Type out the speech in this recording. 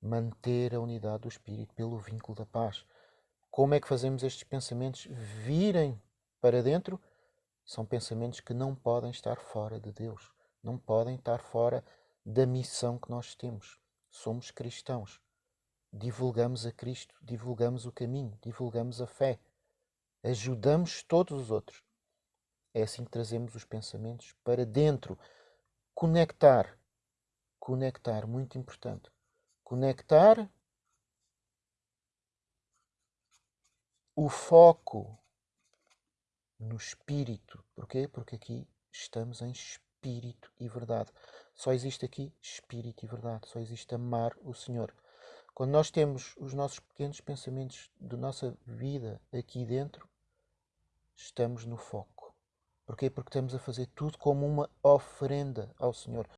manter a unidade do espírito pelo vínculo da paz. Como é que fazemos estes pensamentos virem para dentro? São pensamentos que não podem estar fora de Deus, não podem estar fora da missão que nós temos. Somos cristãos. Divulgamos a Cristo, divulgamos o caminho, divulgamos a fé. Ajudamos todos os outros. É assim que trazemos os pensamentos para dentro. Conectar. Conectar, muito importante. Conectar o foco no espírito. Porquê? Porque aqui estamos em espírito e verdade. Só existe aqui espírito e verdade. Só existe amar o Senhor. Quando nós temos os nossos pequenos pensamentos da nossa vida aqui dentro, estamos no foco. Porquê? Porque estamos a fazer tudo como uma oferenda ao Senhor.